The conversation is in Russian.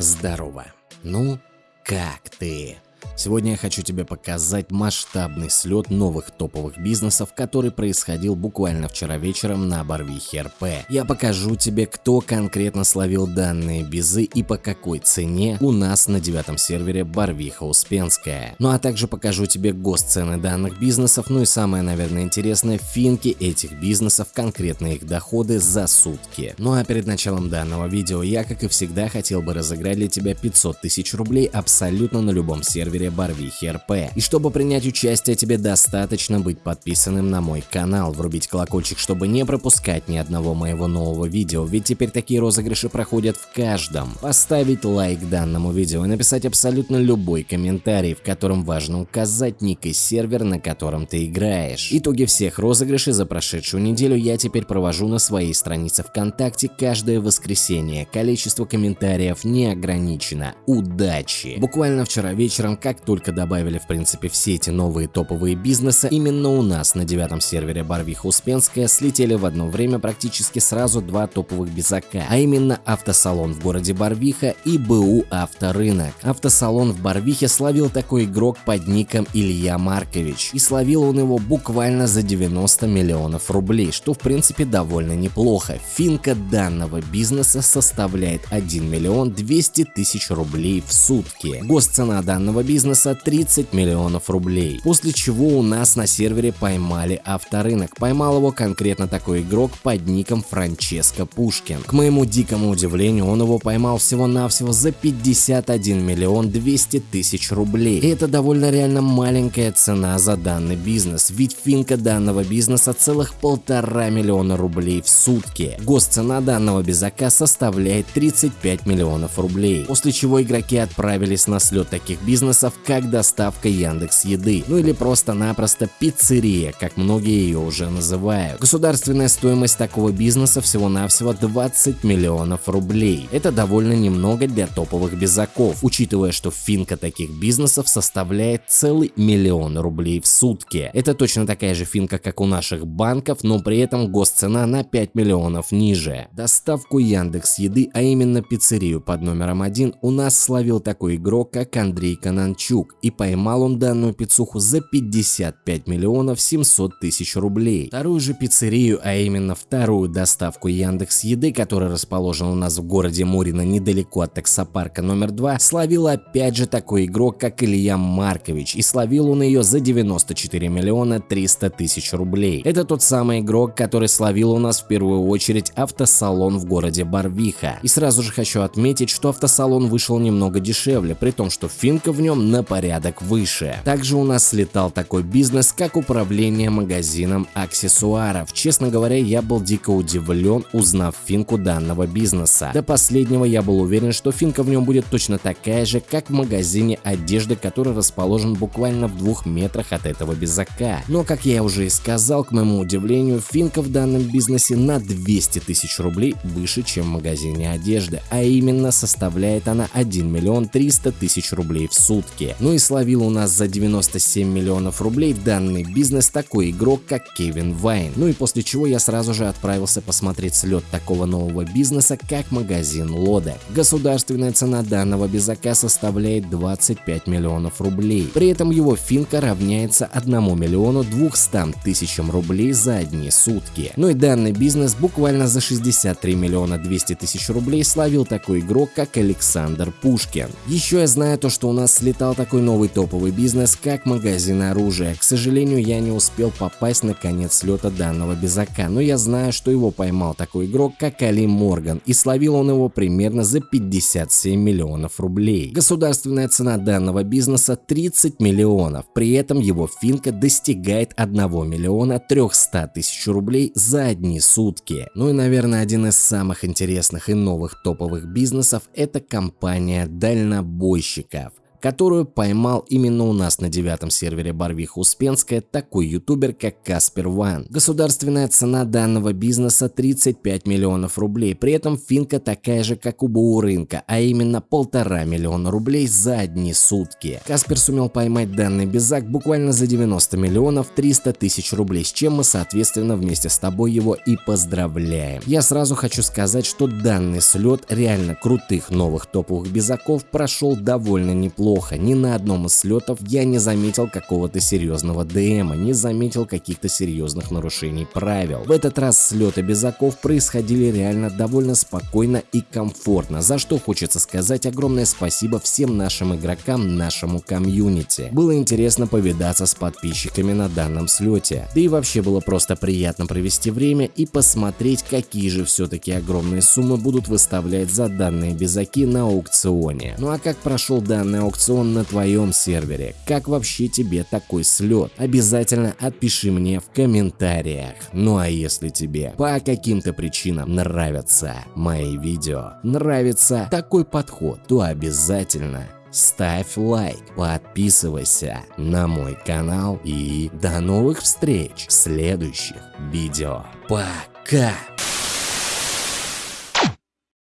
Здорово. Ну, как ты? Сегодня я хочу тебе показать масштабный слет новых топовых бизнесов, который происходил буквально вчера вечером на Барвихе РП. Я покажу тебе, кто конкретно словил данные бизы и по какой цене у нас на девятом сервере Барвиха Успенская. Ну а также покажу тебе госцены данных бизнесов, ну и самое, наверное, интересное, финки этих бизнесов, конкретно их доходы за сутки. Ну а перед началом данного видео я, как и всегда, хотел бы разыграть для тебя 500 тысяч рублей абсолютно на любом сервере Барвихи РП. И чтобы принять участие, тебе достаточно быть подписанным на мой канал, врубить колокольчик, чтобы не пропускать ни одного моего нового видео, ведь теперь такие розыгрыши проходят в каждом. Поставить лайк данному видео и написать абсолютно любой комментарий, в котором важно указать ник и сервер, на котором ты играешь. Итоги всех розыгрышей за прошедшую неделю я теперь провожу на своей странице ВКонтакте каждое воскресенье. Количество комментариев не ограничено. Удачи! Буквально вчера вечером, как только добавили в принципе все эти новые топовые бизнесы, именно у нас на девятом сервере Барвиха Успенская слетели в одно время практически сразу два топовых безака, а именно автосалон в городе Барвиха и БУ Авторынок. Автосалон в Барвихе словил такой игрок под ником Илья Маркович, и словил он его буквально за 90 миллионов рублей, что в принципе довольно неплохо. Финка данного бизнеса составляет 1 миллион 200 тысяч рублей в сутки. Госцена данного бизнеса бизнеса 30 миллионов рублей. После чего у нас на сервере поймали авторынок. Поймал его конкретно такой игрок под ником Франческо Пушкин. К моему дикому удивлению, он его поймал всего-навсего за 51 миллион 200 тысяч рублей. И это довольно реально маленькая цена за данный бизнес, ведь финка данного бизнеса целых полтора миллиона рублей в сутки. Госцена данного безака составляет 35 миллионов рублей. После чего игроки отправились на слет таких бизнесов, как доставка Яндекс Еды, ну или просто-напросто пиццерия, как многие ее уже называют. Государственная стоимость такого бизнеса всего-навсего 20 миллионов рублей. Это довольно немного для топовых безаков, учитывая, что финка таких бизнесов составляет целый миллион рублей в сутки. Это точно такая же финка, как у наших банков, но при этом госцена на 5 миллионов ниже. Доставку Яндекс Еды, а именно пиццерию под номером один, у нас словил такой игрок, как Андрей Кананчук Ткачук, и поймал он данную пиццуху за 55 миллионов 700 тысяч рублей. Вторую же пиццерию, а именно вторую доставку Яндекс Еды, которая расположена у нас в городе Мурино недалеко от таксопарка номер 2, словил опять же такой игрок, как Илья Маркович, и словил он ее за 94 миллиона 300 тысяч рублей. Это тот самый игрок, который словил у нас в первую очередь автосалон в городе Барвиха. И сразу же хочу отметить, что автосалон вышел немного дешевле, при том, что финка в нем на на порядок выше. Также у нас слетал такой бизнес, как управление магазином аксессуаров. Честно говоря, я был дико удивлен, узнав финку данного бизнеса. До последнего я был уверен, что финка в нем будет точно такая же, как в магазине одежды, который расположен буквально в двух метрах от этого безака. Но, как я уже и сказал, к моему удивлению, финка в данном бизнесе на 200 тысяч рублей выше, чем в магазине одежды, а именно составляет она 1 миллион 300 тысяч рублей в сутки. Ну и словил у нас за 97 миллионов рублей данный бизнес такой игрок, как Кевин Вайн. Ну и после чего я сразу же отправился посмотреть слет такого нового бизнеса, как магазин Лода. Государственная цена данного безака составляет 25 миллионов рублей. При этом его финка равняется 1 миллиону 200 тысячам рублей за одни сутки. Ну и данный бизнес буквально за 63 миллиона 200 тысяч рублей словил такой игрок, как Александр Пушкин. Еще я знаю то, что у нас слетал такой новый топовый бизнес, как магазин оружия. К сожалению, я не успел попасть на конец слета данного безака, но я знаю, что его поймал такой игрок, как Али Морган, и словил он его примерно за 57 миллионов рублей. Государственная цена данного бизнеса 30 миллионов, при этом его финка достигает 1 миллиона 300 тысяч рублей за одни сутки. Ну и, наверное, один из самых интересных и новых топовых бизнесов – это компания дальнобойщиков. Которую поймал именно у нас на девятом сервере Барвиха Успенская такой ютубер, как Каспер Ван. Государственная цена данного бизнеса 35 миллионов рублей, при этом финка такая же, как у БУ а именно полтора миллиона рублей за одни сутки. Каспер сумел поймать данный безак буквально за 90 миллионов 300 тысяч рублей, с чем мы соответственно вместе с тобой его и поздравляем. Я сразу хочу сказать, что данный слет реально крутых новых топовых безаков прошел довольно неплохо. Ни на одном из слетов я не заметил какого-то серьезного ДМа, не заметил каких-то серьезных нарушений правил. В этот раз слеты безаков происходили реально довольно спокойно и комфортно, за что хочется сказать огромное спасибо всем нашим игрокам, нашему комьюнити. Было интересно повидаться с подписчиками на данном слете. Да и вообще было просто приятно провести время и посмотреть, какие же все-таки огромные суммы будут выставлять за данные безаки на аукционе. Ну а как прошел данный аукцион на твоем сервере? Как вообще тебе такой слет? Обязательно отпиши мне в комментариях. Ну а если тебе по каким-то причинам нравятся мои видео, нравится такой подход, то обязательно ставь лайк, подписывайся на мой канал и до новых встреч в следующих видео. Пока!